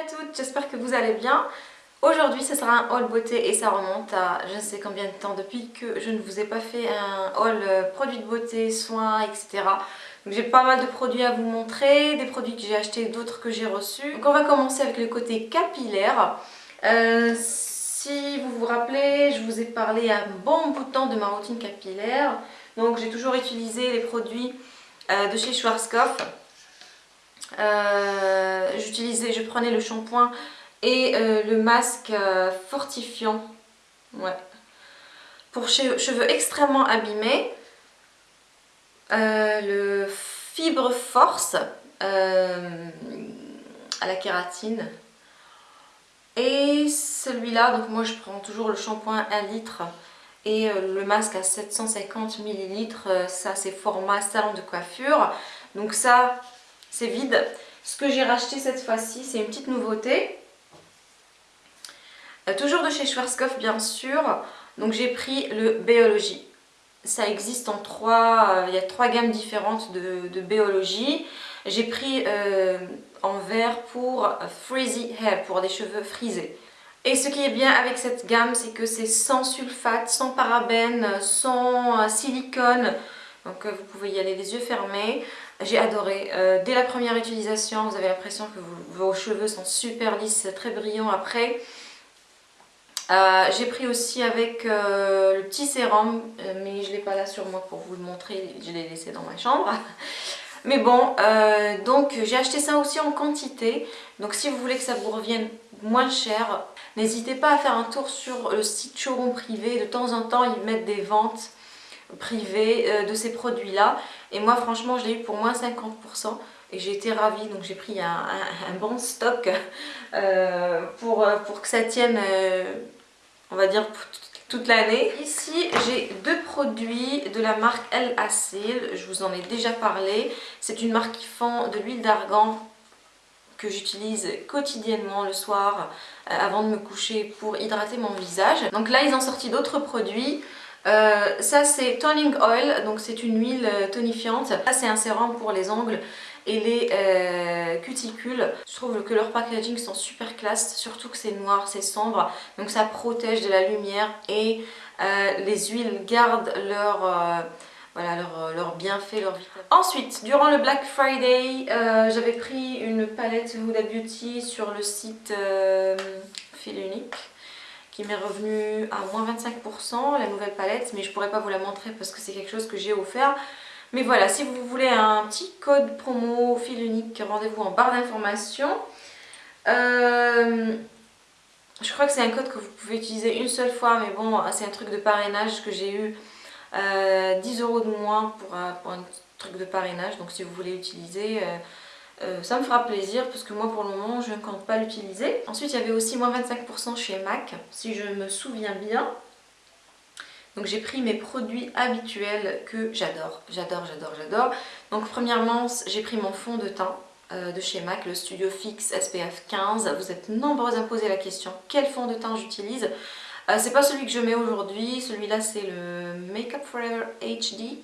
à toutes, j'espère que vous allez bien. Aujourd'hui ce sera un haul beauté et ça remonte à je ne sais combien de temps depuis que je ne vous ai pas fait un haul euh, produits de beauté, soins, etc. Donc j'ai pas mal de produits à vous montrer, des produits que j'ai achetés, d'autres que j'ai reçus. Donc on va commencer avec le côté capillaire. Euh, si vous vous rappelez, je vous ai parlé un bon bout de temps de ma routine capillaire. Donc j'ai toujours utilisé les produits euh, de chez Schwarzkopf. Euh, j'utilisais, je prenais le shampoing et euh, le masque euh, fortifiant. Ouais. Pour cheveux extrêmement abîmés, le Fibre Force à la kératine. Et celui-là, donc moi je prends toujours le shampoing 1 litre et le masque à 750 ml, ça c'est format salon de coiffure. Donc ça, c'est vide. Ce que j'ai racheté cette fois-ci, c'est une petite nouveauté. Euh, toujours de chez Schwarzkopf, bien sûr. Donc j'ai pris le Biologie. Ça existe en trois, euh, il y a trois gammes différentes de, Biologie. J'ai pris euh, en vert pour Frizzy Hair, pour des cheveux frisés. Et ce qui est bien avec cette gamme, c'est que c'est sans sulfate, sans parabènes, sans silicone. Donc vous pouvez y aller les yeux fermés. J'ai adoré. Euh, dès la première utilisation, vous avez l'impression que vos cheveux sont super lisses, très brillants après. Euh, j'ai pris aussi avec euh, le petit sérum, mais je ne l'ai pas là sur moi pour vous le montrer, je l'ai laissé dans ma chambre. Mais bon, donc j'ai acheté ça aussi en quantité. Donc si vous voulez que ça vous revienne moins cher, n'hésitez pas à faire un tour sur le site showroom privé. De temps en temps, ils mettent des ventes privées de ces produits-là. Et moi franchement je l'ai eu pour moins 50% et j'ai été ravie donc j'ai pris un, bon stock euh, pour, pour que ça tienne euh, on va dire toute l'année. Ici j'ai deux produits de la marque El Acil, je vous en ai déjà parlé. C'est une marque qui font de l'huile d'argan que j'utilise quotidiennement le soir euh, avant de me coucher pour hydrater mon visage. Donc là ils ont sorti d'autres produits. Euh, ça c'est Toning Oil, donc c'est une huile euh, tonifiante. Ça c'est un sérum pour les ongles et les euh, cuticules. Je trouve que leur packaging sont super classe, surtout que c'est noir, c'est sombre. Donc ça protège de la lumière et les huiles gardent leur... voilà, leur, bienfait, leur vitamine. Ensuite, durant le Black Friday, j'avais pris une palette Huda Beauty sur le site Fil Unique m'est revenu à moins 25% la nouvelle palette mais je pourrais pas vous la montrer parce que c'est quelque chose que j'ai offert. Mais voilà si vous voulez un petit code promo fil unique rendez-vous en barre d'informations. Euh, je crois que c'est un code que vous pouvez utiliser une seule fois mais bon c'est un truc de parrainage que j'ai eu 10 euh, euros de moins pour, pour, un truc de parrainage. Donc si vous voulez utiliser euh, euh, ça me fera plaisir parce que moi pour le moment je ne compte pas l'utiliser. Ensuite il y avait aussi moins 25% chez MAC si je me souviens bien. Donc j'ai pris mes produits habituels que j'adore, j'adore, j'adore, j'adore. Donc premièrement j'ai pris mon fond de teint euh, de chez MAC, le Studio Fix SPF 15. Vous êtes nombreuses à poser la question quel fond de teint j'utilise? Euh, C'est pas celui que je mets aujourd'hui, celui-là c'est le Makeup Forever HD.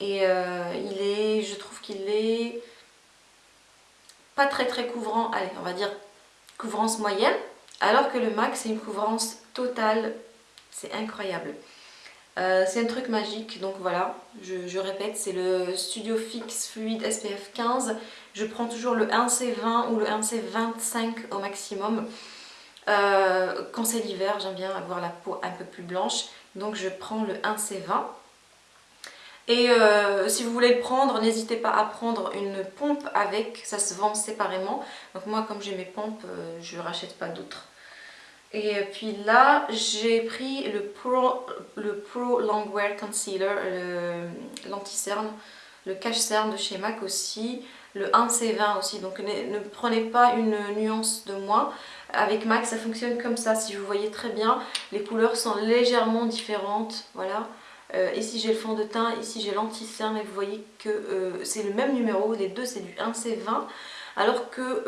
Et euh, il est, je trouve qu'il est pas très très couvrant, allez on va dire couvrance moyenne, alors que le MAC c'est une couvrance totale, c'est incroyable. Euh, c'est un truc magique, donc voilà, je, répète, c'est le Studio Fix Fluid SPF 15. Je prends toujours le 1C20 ou le 1C25 au maximum. Euh, quand c'est l'hiver, j'aime bien avoir la peau un peu plus blanche, donc je prends le 1C20. Et euh, si vous voulez le prendre, n'hésitez pas à prendre une pompe avec, ça se vend séparément. Donc moi comme j'ai mes pompes, euh, je rachète pas d'autres. Et puis là, j'ai pris le Pro, le Longwear Concealer, l'anti-cerne, le cache-cerne de chez MAC aussi, le 1C20 aussi. Donc ne, ne, prenez pas une nuance de moins. Avec MAC, ça fonctionne comme ça, si vous voyez très bien. Les couleurs sont légèrement différentes, voilà. Euh, ici j'ai le fond de teint, ici j'ai l'anti-cerne et vous voyez que euh, c'est le même numéro, les deux c'est du 1C20 alors que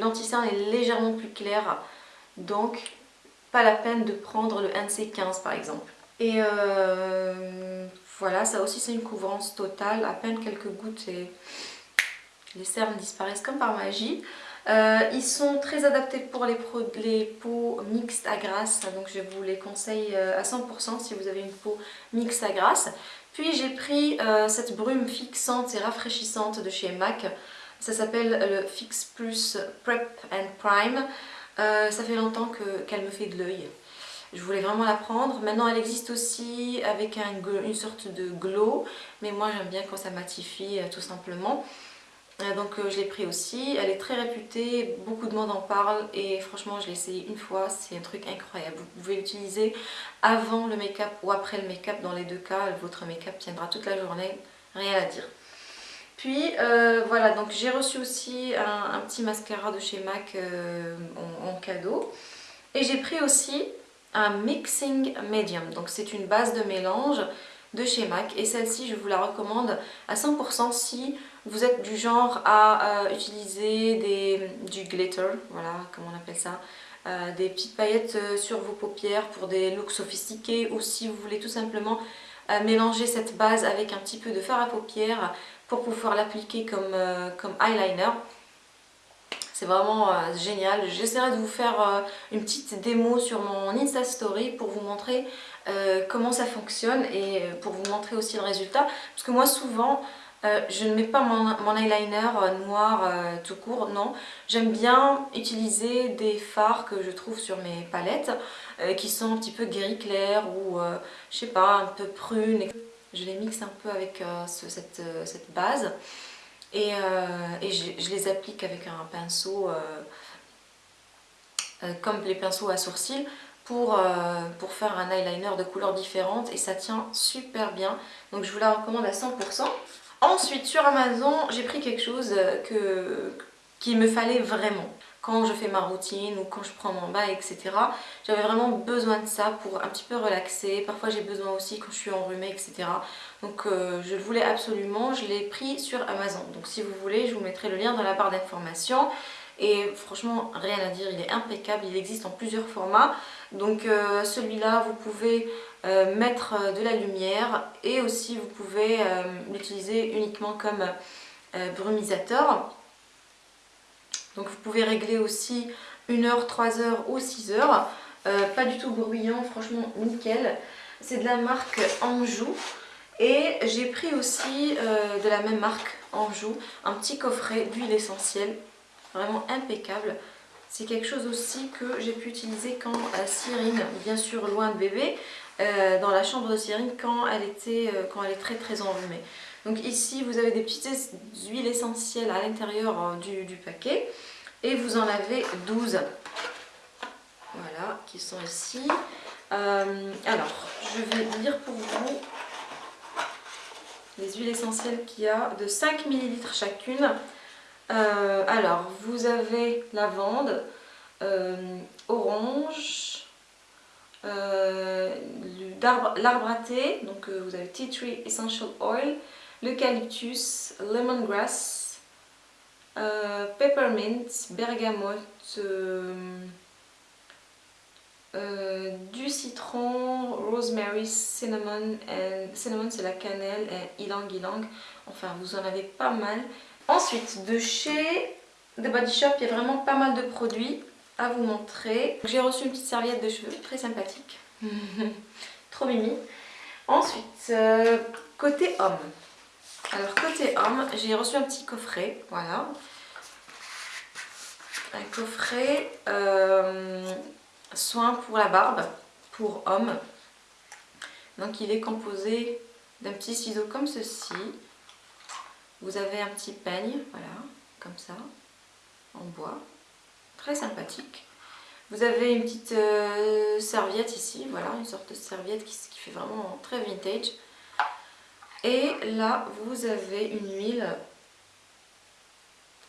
l'anti-cerne est légèrement plus clair donc pas la peine de prendre le 1C15 par exemple. Et euh, voilà, ça aussi c'est une couvrance totale, à peine quelques gouttes et les cernes disparaissent comme par magie. Euh, ils sont très adaptés pour les, peaux mixtes à grasse, donc je vous les conseille euh, à 100% si vous avez une peau mixte à grasse. Puis j'ai pris euh, cette brume fixante et rafraîchissante de chez MAC, ça s'appelle le Fix Plus Prep and Prime. ça fait longtemps qu'elle me fait de l'œil. Je voulais vraiment la prendre. Maintenant elle existe aussi avec une sorte de glow, mais moi j'aime bien quand ça matifie tout simplement. Euh, donc euh, je l'ai pris aussi, elle est très réputée, beaucoup de monde en parle et franchement je l'ai essayé une fois, c'est un truc incroyable. Vous pouvez l'utiliser avant le make-up ou après le make-up, dans les deux cas votre make-up tiendra toute la journée, rien à dire. Puis euh, voilà, donc j'ai reçu aussi un, petit mascara de chez MAC en, cadeau. Et j'ai pris aussi un Mixing Medium, donc c'est une base de mélange de chez MAC. Et celle-ci je vous la recommande à 100% si vous êtes du genre à euh, utiliser du glitter, voilà comment on appelle ça, euh, des petites paillettes euh, sur vos paupières pour des looks sophistiqués ou si vous voulez tout simplement mélanger cette base avec un petit peu de fard à paupières pour pouvoir l'appliquer comme, comme eyeliner. C'est vraiment génial. J'essaierai de vous faire une petite démo sur mon Insta Story pour vous montrer comment ça fonctionne et pour vous montrer aussi le résultat. Parce que moi souvent, euh, je ne mets pas mon, eyeliner euh, noir euh, tout court, non. J'aime bien utiliser des fards que je trouve sur mes palettes qui sont un petit peu gris clair ou je sais pas, un peu prune. Je les mixe un peu avec cette, base et, je, les applique avec un pinceau comme les pinceaux à sourcils pour, pour faire un eyeliner de couleurs différentes et ça tient super bien. Donc je vous la recommande à 100%. Ensuite, sur Amazon, j'ai pris quelque chose euh, que, qu'il me fallait vraiment. Quand je fais ma routine ou quand je prends mon bain, etc. J'avais vraiment besoin de ça pour un petit peu relaxer. Parfois j'ai besoin aussi quand je suis enrhumée, etc. Donc euh, je le voulais absolument. Je l'ai pris sur Amazon. Donc si vous voulez, je vous mettrai le lien dans la barre d'informations. Et franchement, rien à dire, il est impeccable. Il existe en plusieurs formats. Donc euh, celui-là, vous pouvez euh, mettre euh, de la lumière et aussi vous pouvez euh, l'utiliser uniquement comme brumisateur. Donc vous pouvez régler aussi 1 heure, 3 heures ou 6 heures. pas du tout bruyant, franchement nickel. C'est de la marque Anjou. Et j'ai pris aussi de la même marque Anjou un petit coffret d'huile essentielle. Vraiment impeccable. C'est quelque chose aussi que j'ai pu utiliser quand Cyrine, bien sûr loin de bébé, euh, dans la chambre de Cyrine quand elle, était, euh, quand elle est très très enrhumée. Donc ici vous avez des petites huiles essentielles à l'intérieur euh, du, paquet et vous en avez 12. Voilà, qui sont ici. alors, je vais lire pour vous les huiles essentielles qu'il y a de 5 ml chacune. alors, vous avez lavande, orange, l'arbre à thé, donc euh, vous avez Tea Tree Essential Oil, l'eucalyptus, lemongrass, euh, peppermint, bergamote, du citron, rosemary, cinnamon, cinnamon c'est la cannelle, et ylang ylang, enfin vous en avez pas mal. Ensuite, de chez The Body Shop, il y a vraiment pas mal de produits à vous montrer. J'ai reçu une petite serviette de cheveux, très sympathique. Trop mimi. Ensuite, euh, côté homme. Alors côté homme, j'ai reçu un petit coffret, voilà. Un coffret euh, soin pour la barbe, pour homme. Donc il est composé d'un petit ciseau comme ceci. Vous avez un petit peigne, voilà, comme ça, en bois très sympathique. Vous avez une petite euh, serviette ici, voilà, une sorte de serviette qui, fait vraiment très vintage. Et là, vous avez une huile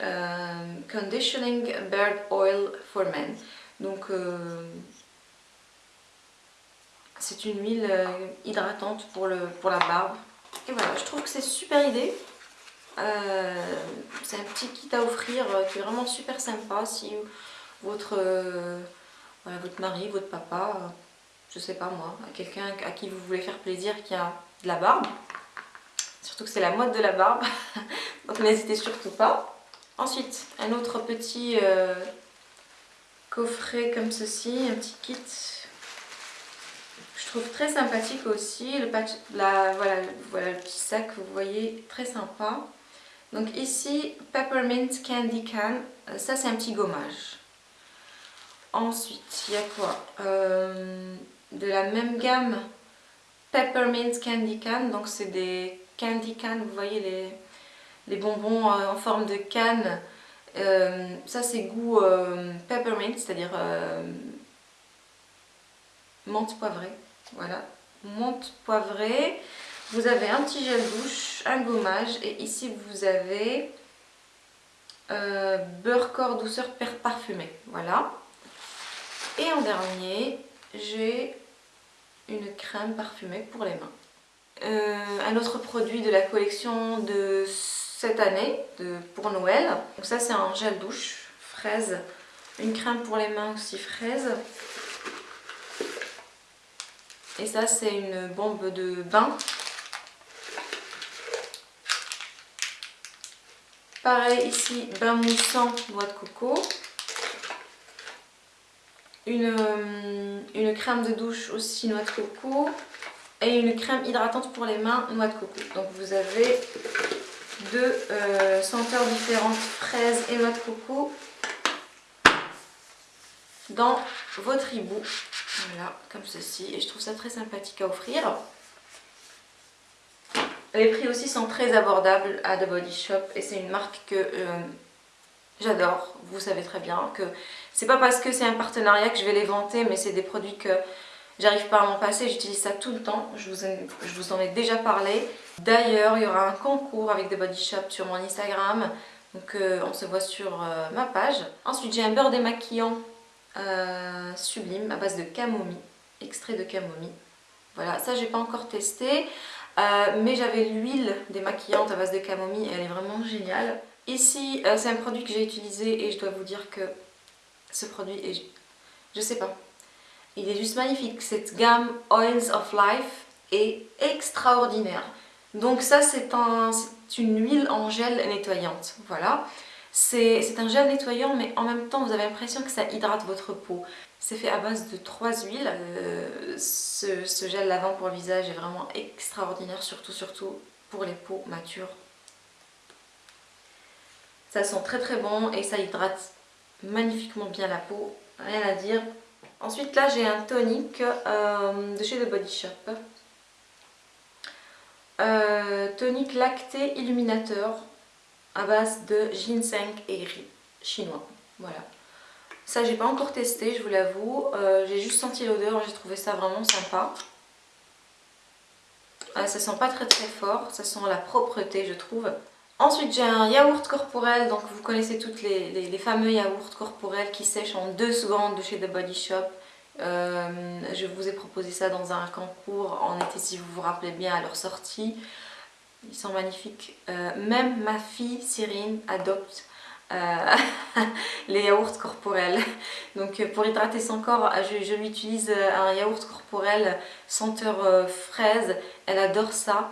euh, Conditioning Bird Oil for Men. Donc, euh, c'est une huile hydratante pour, le, pour la barbe. Et voilà, je trouve que c'est super idée. Euh, c'est un petit kit à offrir euh, qui est vraiment super sympa si votre, euh, votre mari, votre papa, je sais pas moi, quelqu'un à qui vous voulez faire plaisir qui a de la barbe. Surtout que c'est la mode de la barbe, donc n'hésitez surtout pas. Ensuite, un autre petit coffret comme ceci, un petit kit. Je trouve très sympathique aussi. Le la, voilà, voilà le petit sac, vous voyez, très sympa. Donc ici, Peppermint Candy Can. Euh, ça, c'est un petit gommage. Ensuite, il y a quoi euh, De la même gamme, Peppermint Candy Can. Donc c'est des candy can, vous voyez les, les bonbons euh, en forme de canne. ça c'est goût peppermint, c'est-à-dire menthe poivrée. Voilà, menthe poivrée. Vous avez un petit gel douche, un gommage et ici vous avez euh, beurre corps douceur parfumé. Voilà. Et en dernier, j'ai une crème parfumée pour les mains. Euh, un autre produit de la collection de cette année de, pour Noël. Donc ça c'est un gel douche fraise, une crème pour les mains aussi fraise. Et ça c'est une bombe de bain Pareil ici, bain moussant, noix de coco. Une, euh, une, crème de douche aussi noix de coco. Et une crème hydratante pour les mains, noix de coco. Donc vous avez deux euh, senteurs différentes, fraises et noix de coco, dans votre hibou. Voilà, comme ceci. Et je trouve ça très sympathique à offrir. Les prix aussi sont très abordables à The Body Shop et c'est une marque que euh, j'adore. Vous savez très bien que c'est pas parce que c'est un partenariat que je vais les vanter, mais c'est des produits que j'arrive pas à m'en passer. J'utilise ça tout le temps, je vous, en ai déjà parlé. D'ailleurs, il y aura un concours avec The Body Shop sur mon Instagram. Donc euh, on se voit sur euh, ma page. Ensuite, j'ai un beurre démaquillant sublime à base de camomille, extrait de camomille. Voilà, ça j'ai pas encore testé. Euh, mais j'avais l'huile démaquillante à base de camomille et elle est vraiment géniale. Ici, euh, c'est un produit que j'ai utilisé et je dois vous dire que ce produit est... Je sais pas. Il est juste magnifique. Cette gamme Oils of Life est extraordinaire. Donc ça, c'est un, une huile en gel nettoyante. Voilà. C'est un gel nettoyant, mais en même temps, vous avez l'impression que ça hydrate votre peau. C'est fait à base de trois huiles. Euh, ce, gel lavant pour le visage est vraiment extraordinaire, surtout, pour les peaux matures. Ça sent très très bon et ça hydrate magnifiquement bien la peau, rien à dire. Ensuite là j'ai un tonic euh, de chez The Body Shop. Euh, tonic lacté illuminateur à base de ginseng et riz chinois. Voilà. Ça, j'ai pas encore testé, je vous l'avoue. Euh, j'ai juste senti l'odeur, j'ai trouvé ça vraiment sympa. Ah, ça sent pas très très fort, ça sent la propreté, je trouve. Ensuite, j'ai un yaourt corporel, donc vous connaissez toutes les, fameux yaourts corporels qui sèchent en 2 secondes de chez The Body Shop. Euh, je vous ai proposé ça dans un concours en été si vous vous rappelez bien à leur sortie. Ils sont magnifiques. Euh, même ma fille Cyrine adopte euh, les yaourts corporels. Donc euh, pour hydrater son corps, je, lui utilise un yaourt corporel senteur fraise. Elle adore ça.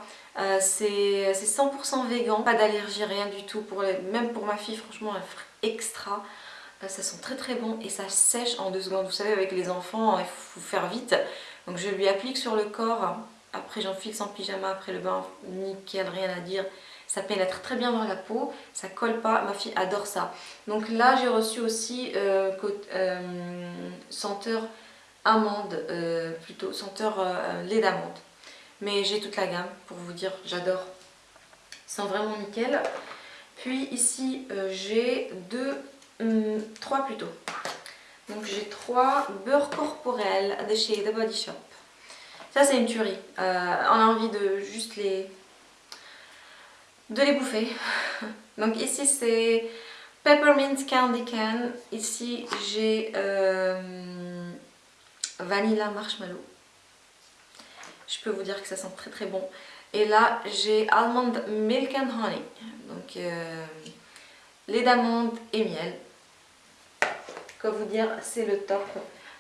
c'est 100% vegan, pas d'allergie, rien du tout. Pour même pour ma fille, franchement, elle extra. ça sent très très bon et ça sèche en deux secondes. Vous savez, avec les enfants, il faut faire vite. Donc je lui applique sur le corps après j'en fixe en pyjama après le bain, nickel, rien à dire. Ça pénètre très bien dans la peau, ça colle pas, ma fille adore ça. Donc là j'ai reçu aussi euh, euh, senteur amande, euh, plutôt senteur lait d'amande. Mais j'ai toute la gamme pour vous dire, j'adore. Ils sont vraiment nickel. Puis ici j'ai deux, hum, trois plutôt. Donc j'ai trois beurre corporel de chez The Body Shop. Ça c'est une tuerie. Euh, on a envie de juste les... de les bouffer. Donc ici c'est Peppermint Candy Can. Ici j'ai euh, Vanilla Marshmallow. Je peux vous dire que ça sent très très bon. Et là j'ai Almond Milk and Honey. Donc euh, lait d'amande et miel. Quoi vous dire, c'est le top.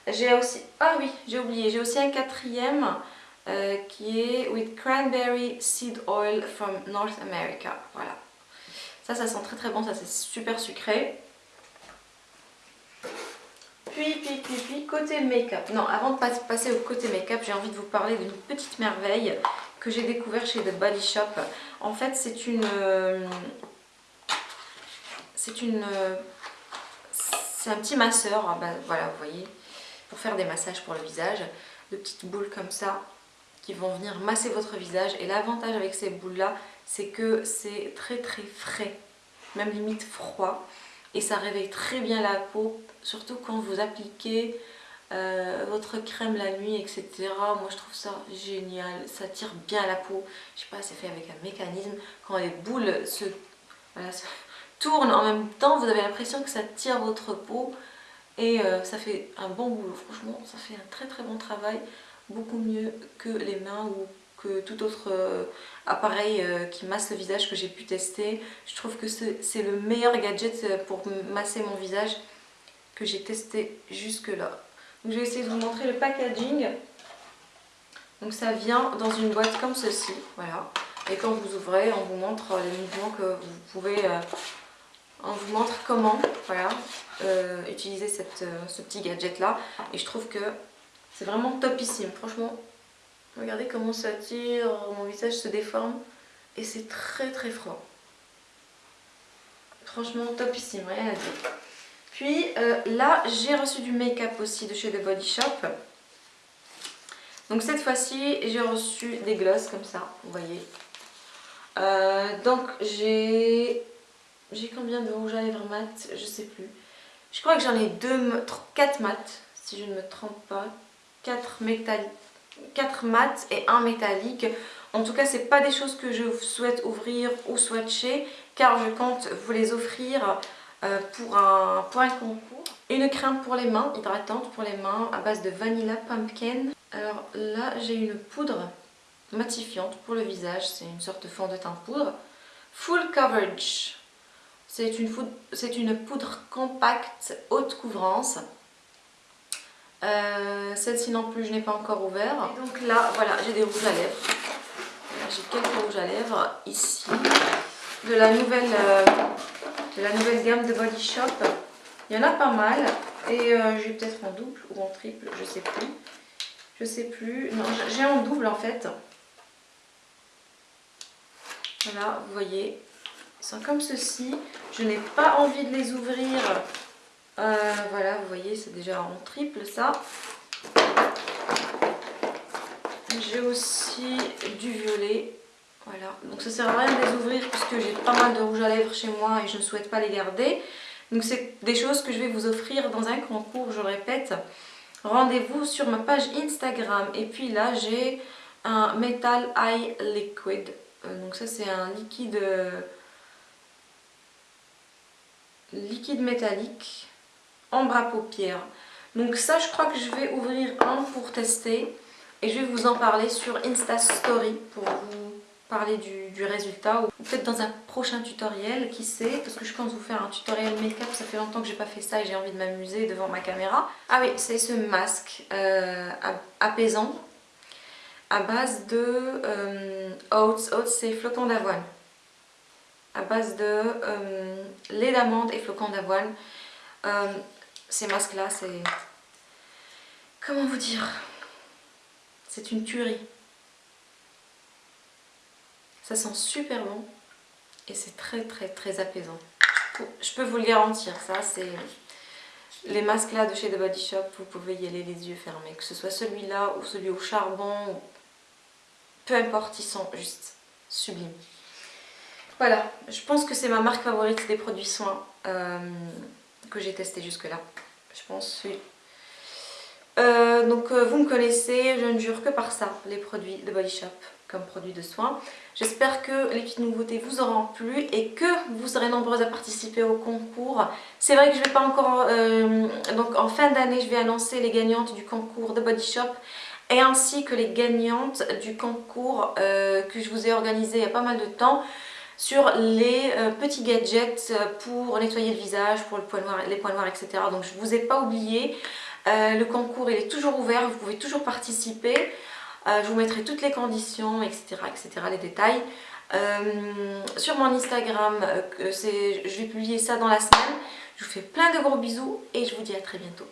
J'ai aussi, ah oui, j'ai oublié, j'ai aussi un quatrième euh, qui est With Cranberry Seed Oil from North America. Voilà. Ça, ça sent très très bon, ça c'est super sucré. Puis, puis, puis, puis, côté make-up. Non, avant de passer au côté make-up, j'ai envie de vous parler d'une petite merveille que j'ai découvert chez The Body Shop. En fait, c'est une... Euh, c'est une... Euh, c'est un petit masseur, ah ben, voilà, vous voyez, faire des massages pour le visage. De petites boules comme ça qui vont venir masser votre visage. Et l'avantage avec ces boules-là, c'est que c'est très très frais, même limite froid. Et ça réveille très bien la peau, surtout quand vous appliquez euh, votre crème la nuit, etc. Moi je trouve ça génial, ça tire bien la peau. Je sais pas, c'est fait avec un mécanisme. Quand les boules se, tournent en même temps, vous avez l'impression que ça tire votre peau. Et euh, ça fait un bon boulot, franchement, ça fait un très très bon travail. Beaucoup mieux que les mains ou que tout autre euh, appareil qui masse le visage que j'ai pu tester. Je trouve que c'est le meilleur gadget pour masser mon visage que j'ai testé jusque là je vais essayer de vous montrer le packaging. Donc ça vient dans une boîte comme ceci, voilà. Et quand vous ouvrez, on vous montre les mouvements que vous pouvez... On vous montre comment voilà, euh, utiliser cette, euh, ce petit gadget là. Et je trouve que c'est vraiment topissime. Franchement, regardez comment ça tire, mon visage se déforme. Et c'est très très froid. Franchement, topissime, rien à dire. Puis euh, là, j'ai reçu du make-up aussi de chez The Body Shop. Donc cette fois-ci, j'ai reçu des glosses comme ça, vous voyez. Donc j'ai... J'ai combien de rouge à lèvres mat? Je sais plus. Je crois que j'en ai deux, 4 mat, si je ne me trompe pas. 4, 4 mat et un métallique. En tout cas, c'est pas des choses que je souhaite ouvrir ou swatcher, car je compte vous les offrir euh, pour, un, pour un concours. Une crème pour les mains, hydratante pour les mains à base de Vanilla Pumpkin. Alors là j'ai une poudre matifiante pour le visage, c'est une sorte de fond de teint poudre. Full Coverage, c'est une, une, poudre compacte haute couvrance. Euh, celle-ci non plus je n'ai pas encore ouvert. Donc là voilà j'ai des rouges à lèvres. J'ai quelques rouges à lèvres ici. De la nouvelle... Euh, de la nouvelle gamme de Body Shop. Il y en a pas mal. Et euh, j'ai peut-être en double ou en triple, je sais plus. Je sais plus. Non, j'ai en double en fait. Voilà, vous voyez. Ils sont comme ceci. Je n'ai pas envie de les ouvrir. Euh, voilà, vous voyez, c'est déjà en triple ça. J'ai aussi du violet. Voilà, donc ça sert à rien de les ouvrir puisque j'ai pas mal de rouge à lèvres chez moi et je ne souhaite pas les garder. Donc c'est des choses que je vais vous offrir dans un concours, je répète. Rendez-vous sur ma page Instagram. Et puis là j'ai un Metal Eye Liquid. Euh, donc ça c'est un liquide liquide métallique ambre à paupières. Donc ça je crois que je vais ouvrir un pour tester et je vais vous en parler sur Insta Story pour vous parler du, résultat ou peut-être dans un prochain tutoriel, qui sait, parce que je pense vous faire un tutoriel make-up, ça fait longtemps que j'ai pas fait ça et j'ai envie de m'amuser devant ma caméra. Ah oui, c'est ce masque euh, apaisant à base de euh, oats, oats c'est flocons d'avoine, à base de euh, lait d'amande et flocons d'avoine. ces masques là, c'est... Comment vous dire? C'est une tuerie. Ça sent super bon et c'est très très très apaisant. Je peux vous le garantir, ça c'est... Les masques là de chez The Body Shop, vous pouvez y aller les yeux fermés. Que ce soit celui-là ou celui au charbon, peu importe, ils sont juste sublimes. Voilà, je pense que c'est ma marque favorite des produits soins euh, que j'ai testé jusque là. Je pense, oui. Euh, donc euh, vous me connaissez, je ne jure que par ça, les produits de Body Shop comme produits de soins. J'espère que les petites nouveautés vous auront plu et que vous serez nombreuses à participer au concours. C'est vrai que je ne vais pas encore... Donc en fin d'année, je vais annoncer les gagnantes du concours de Body Shop et ainsi que les gagnantes du concours que je vous ai organisé il y a pas mal de temps sur les euh, petits gadgets euh, pour nettoyer le visage, pour le poids les points noirs, etc. Donc je ne vous ai pas oublié, euh, le concours il est toujours ouvert, vous pouvez toujours participer. Je vous mettrai toutes les conditions, etc. etc. les détails. sur mon Instagram, je vais publier ça dans la semaine. Je vous fais plein de gros bisous et je vous dis à très bientôt.